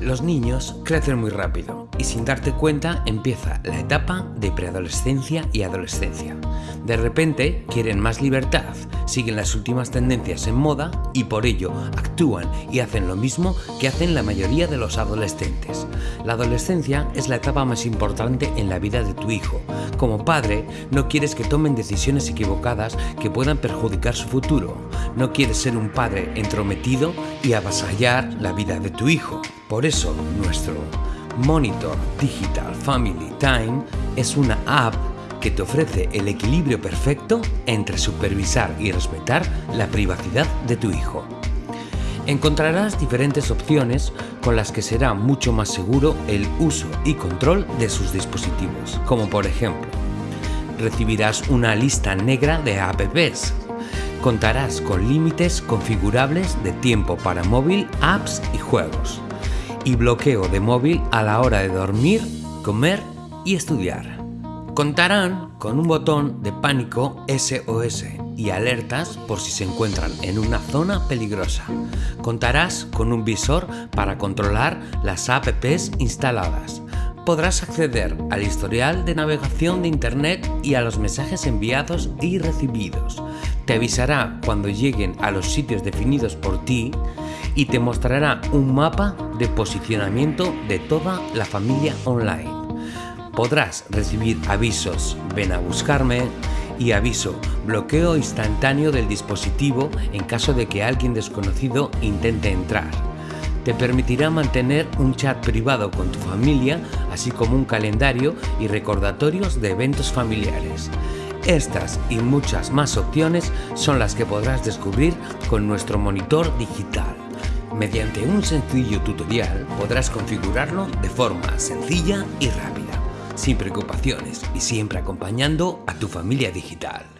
Los niños crecen muy rápido y sin darte cuenta empieza la etapa de preadolescencia y adolescencia. De repente quieren más libertad, siguen las últimas tendencias en moda y por ello actúan y hacen lo mismo que hacen la mayoría de los adolescentes. La adolescencia es la etapa más importante en la vida de tu hijo. Como padre, no quieres que tomen decisiones equivocadas que puedan perjudicar su futuro. No quieres ser un padre entrometido y avasallar la vida de tu hijo. Por eso, nuestro Monitor Digital Family Time es una app que te ofrece el equilibrio perfecto entre supervisar y respetar la privacidad de tu hijo. Encontrarás diferentes opciones con las que será mucho más seguro el uso y control de sus dispositivos, como por ejemplo, recibirás una lista negra de apps, contarás con límites configurables de tiempo para móvil, apps y juegos, y bloqueo de móvil a la hora de dormir, comer y estudiar. Contarán con un botón de pánico SOS y alertas por si se encuentran en una zona peligrosa. Contarás con un visor para controlar las apps instaladas. Podrás acceder al historial de navegación de Internet y a los mensajes enviados y recibidos. Te avisará cuando lleguen a los sitios definidos por ti y te mostrará un mapa de posicionamiento de toda la familia online. Podrás recibir avisos ven a buscarme y aviso bloqueo instantáneo del dispositivo en caso de que alguien desconocido intente entrar. Te permitirá mantener un chat privado con tu familia, así como un calendario y recordatorios de eventos familiares. Estas y muchas más opciones son las que podrás descubrir con nuestro monitor digital. Mediante un sencillo tutorial podrás configurarlo de forma sencilla y rápida, sin preocupaciones y siempre acompañando a tu familia digital.